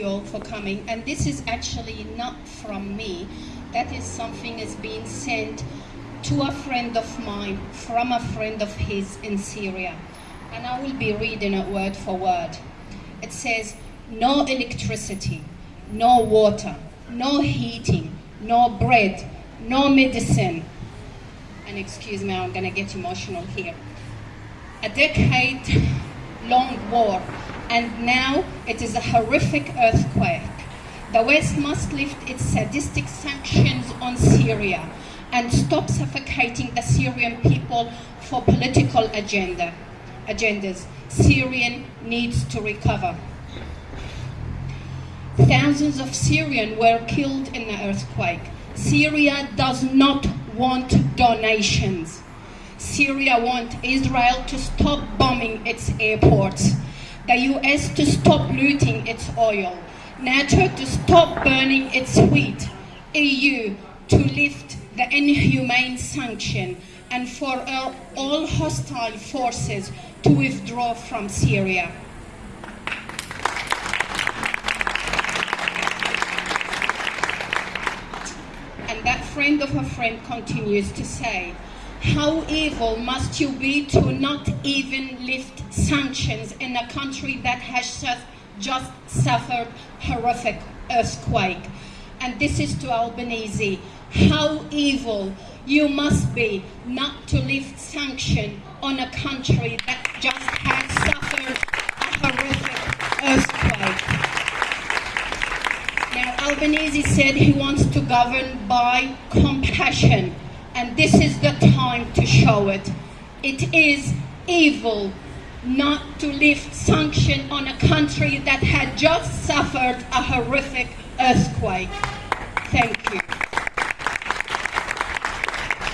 you all for coming. And this is actually not from me. That is something is being sent to a friend of mine from a friend of his in Syria. And I will be reading it word for word. It says, no electricity, no water, no heating, no bread, no medicine. And excuse me, I'm gonna get emotional here. A decade long war, and now it is a horrific earthquake. The West must lift its sadistic sanctions on Syria and stop suffocating the Syrian people for political agenda, agendas. Syrian needs to recover. Thousands of Syrians were killed in the earthquake. Syria does not want donations. Syria wants Israel to stop bombing its airports, the US to stop looting its oil, NATO to stop burning its wheat, EU to lift the inhumane sanction, and for all hostile forces to withdraw from Syria. And that friend of a friend continues to say, how evil must you be to not even lift sanctions in a country that has just, just suffered horrific earthquake? And this is to Albanese. How evil you must be not to lift sanction on a country that just has suffered a horrific earthquake. Now, Albanese said he wants to govern by compassion and this is the time to show it. It is evil not to lift sanction on a country that had just suffered a horrific earthquake. Thank you.